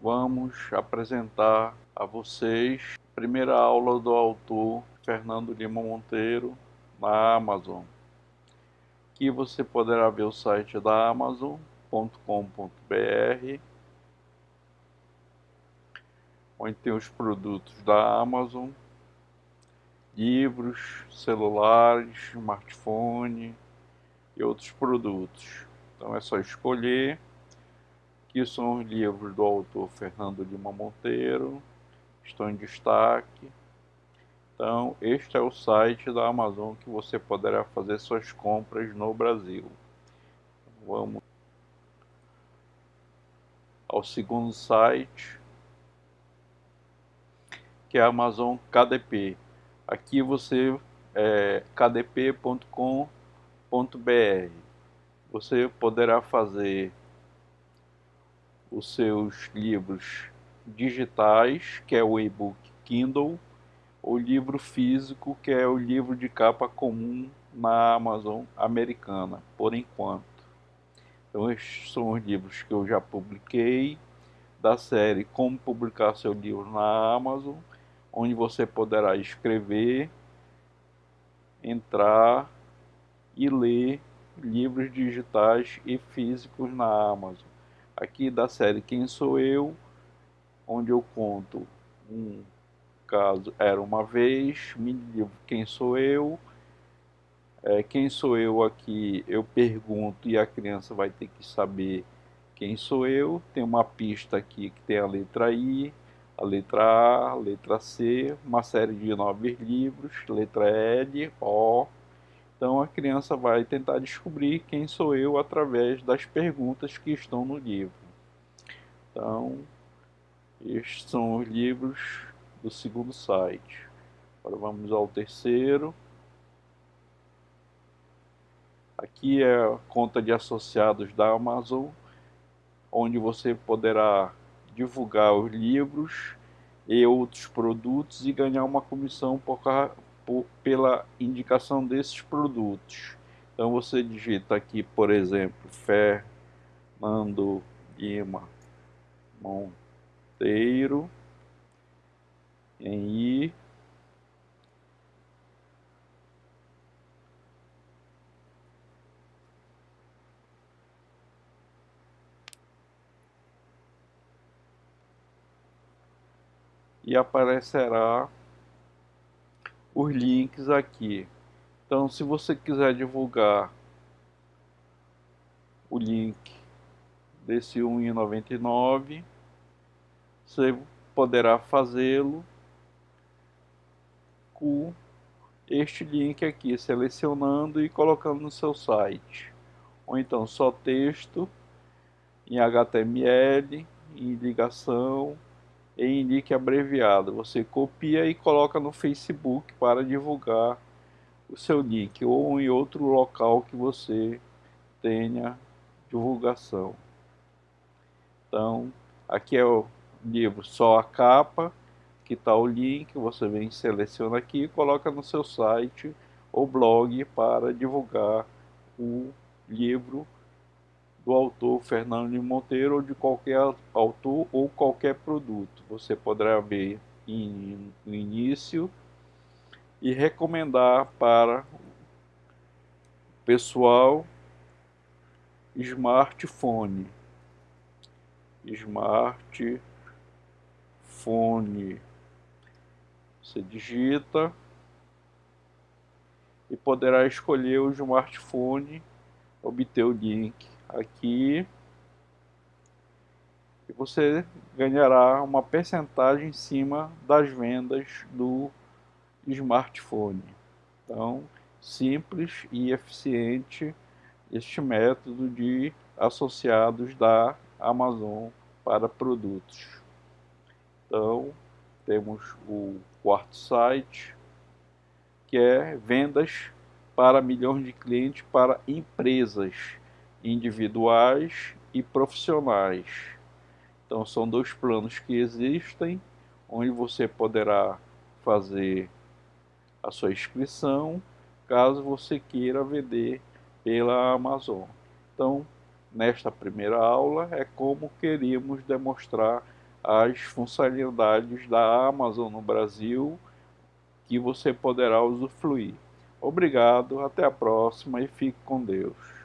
vamos apresentar a vocês a primeira aula do autor Fernando Lima Monteiro na Amazon. Aqui você poderá ver o site da Amazon.com.br onde tem os produtos da Amazon, livros, celulares, smartphone e outros produtos. Então é só escolher Aqui são os livros do autor Fernando Lima Monteiro, estão em destaque. Então, este é o site da Amazon que você poderá fazer suas compras no Brasil. Vamos ao segundo site, que é a Amazon KDP. Aqui você é kdp.com.br. Você poderá fazer os seus livros digitais, que é o e-book Kindle, o livro físico, que é o livro de capa comum na Amazon americana, por enquanto. Então estes são os livros que eu já publiquei, da série Como Publicar Seu Livro na Amazon, onde você poderá escrever, entrar e ler livros digitais e físicos na Amazon aqui da série Quem Sou Eu, onde eu conto um caso Era Uma Vez, mini livro Quem Sou Eu, é, quem sou eu aqui, eu pergunto e a criança vai ter que saber quem sou eu. Tem uma pista aqui que tem a letra I, a letra A, a letra C, uma série de nove livros, letra L, O, então a criança vai tentar descobrir quem sou eu através das perguntas que estão no livro. Então, estes são os livros do segundo site. Agora vamos ao terceiro. Aqui é a conta de associados da Amazon, onde você poderá divulgar os livros e outros produtos e ganhar uma comissão por, por, pela indicação desses produtos. Então você digita aqui, por exemplo, Fernando Lima Monteiro em I e aparecerá os links aqui. Então, se você quiser divulgar o link desse 1,99, você poderá fazê-lo com este link aqui, selecionando e colocando no seu site. Ou então só texto em HTML, em ligação, em link abreviado. Você copia e coloca no Facebook para divulgar o seu link ou em outro local que você tenha divulgação. Então, aqui é o livro só a capa, que está o link, você vem seleciona aqui e coloca no seu site ou blog para divulgar o livro do autor Fernando Monteiro ou de qualquer autor ou qualquer produto. Você poderá ver no início e recomendar para o pessoal smartphone. Smartphone. Você digita e poderá escolher o smartphone, obter o link aqui e você ganhará uma percentagem em cima das vendas do smartphone. Então, simples e eficiente este método de associados da Amazon para produtos. Então, temos o quarto site, que é vendas para milhões de clientes para empresas individuais e profissionais. Então são dois planos que existem, onde você poderá fazer a sua inscrição, caso você queira vender pela Amazon. Então, nesta primeira aula é como queríamos demonstrar as funcionalidades da Amazon no Brasil que você poderá usufruir. Obrigado, até a próxima e fique com Deus.